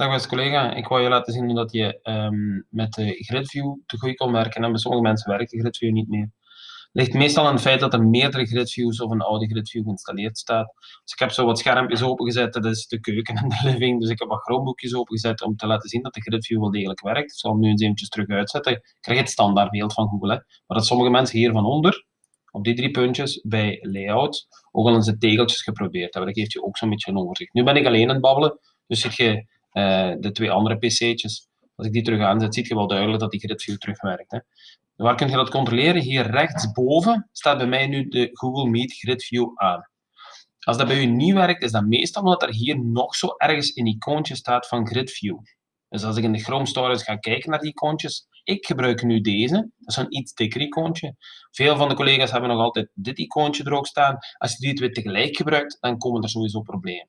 Dag beste collega, ik wou je laten zien dat je um, met de GridView te goed kon werken. En bij sommige mensen werkt de GridView niet meer. Het ligt meestal aan het feit dat er meerdere GridViews of een oude GridView geïnstalleerd staat. Dus ik heb zo wat schermpjes opengezet, dat is de keuken en de living. Dus ik heb wat Chromebookjes opengezet om te laten zien dat de GridView wel degelijk werkt. Ik zal hem nu eens eventjes terug uitzetten. Ik krijg het standaardbeeld van Google. Maar dat sommige mensen hier van onder, op die drie puntjes, bij layout, ook al eens de tegeltjes geprobeerd hebben. Dat geeft je ook zo'n beetje een overzicht. Nu ben ik alleen aan het babbelen, dus zit je uh, de twee andere pc'tjes. Als ik die terug aanzet, zie je wel duidelijk dat die GridView terugwerkt. Hè. Waar kun je dat controleren? Hier rechtsboven staat bij mij nu de Google Meet GridView aan. Als dat bij u niet werkt, is dat meestal omdat er hier nog zo ergens een icoontje staat van GridView. Dus als ik in de Chrome Stories ga kijken naar die icoontjes, ik gebruik nu deze, dat is een iets dikker icoontje. Veel van de collega's hebben nog altijd dit icoontje er ook staan. Als je die twee tegelijk gebruikt, dan komen er sowieso problemen.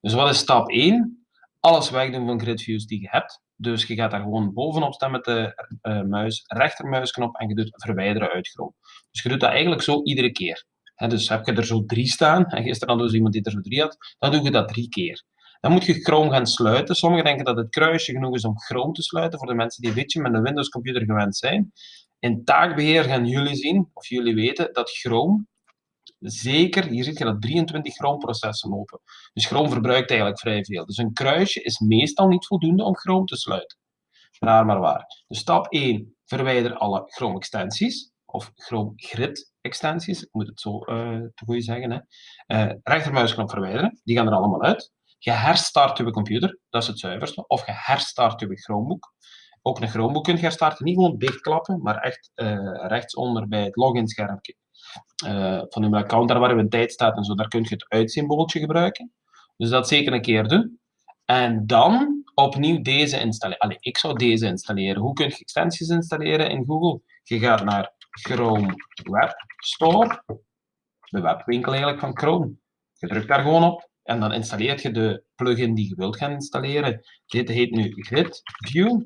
Dus wat is stap 1? Alles wegdoen van gridviews die je hebt. Dus je gaat daar gewoon bovenop staan met de uh, muis, rechtermuisknop en je doet verwijderen uit Chrome. Dus je doet dat eigenlijk zo iedere keer. dus heb je er zo drie staan, en gisteren hadden dus iemand die er zo drie had, dan doe je dat drie keer. Dan moet je Chrome gaan sluiten. Sommigen denken dat het kruisje genoeg is om Chrome te sluiten, voor de mensen die een beetje met een Windows computer gewend zijn. In taakbeheer gaan jullie zien, of jullie weten, dat Chrome zeker, hier zie je dat 23 Chrome-processen lopen. Dus Chrome verbruikt eigenlijk vrij veel. Dus een kruisje is meestal niet voldoende om Chrome te sluiten. Raar maar waar. Dus stap 1, verwijder alle Chrome-extensies, of Chrome Grid-extensies, ik moet het zo uh, te goed zeggen. Hè. Uh, rechtermuisknop verwijderen, die gaan er allemaal uit. Je herstart je computer, dat is het zuiverste, of je herstart je Chromebook. Ook een Chromebook kun je herstarten, niet gewoon dichtklappen, maar echt uh, rechtsonder bij het login-schermpje uh, van uw account, daar waar uw tijd staat en zo, daar kun je het uitsymbooltje gebruiken. Dus dat zeker een keer doen. En dan opnieuw deze installeren. Allee, ik zou deze installeren. Hoe kun je extensies installeren in Google? Je gaat naar Chrome Web Store, de webwinkel eigenlijk van Chrome. Je drukt daar gewoon op en dan installeert je de plugin die je wilt gaan installeren. Dit heet nu Grid View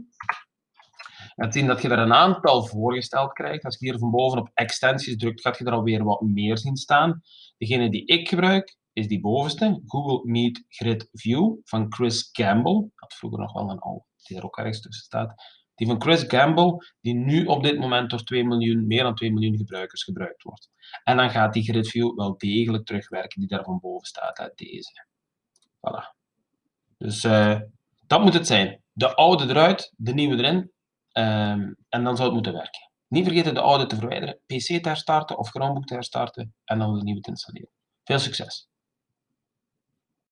gaat zien dat je er een aantal voorgesteld krijgt. Als je hier van boven op extensies drukt, gaat je er alweer wat meer zien staan. Degene die ik gebruik, is die bovenste, Google Meet Grid View van Chris. Ik had vroeger nog wel een oude, die er ook ergens tussen staat. Die van Chris Campbell, die nu op dit moment door 2 miljoen, meer dan 2 miljoen gebruikers gebruikt wordt. En dan gaat die Grid View wel degelijk terugwerken, die daar van boven staat, uit deze. Voilà. Dus uh, dat moet het zijn. De oude eruit, de nieuwe erin. Um, en dan zou het moeten werken. Niet vergeten de oude te verwijderen, PC te herstarten of Chromebook te herstarten en dan de nieuwe te installeren. Veel succes!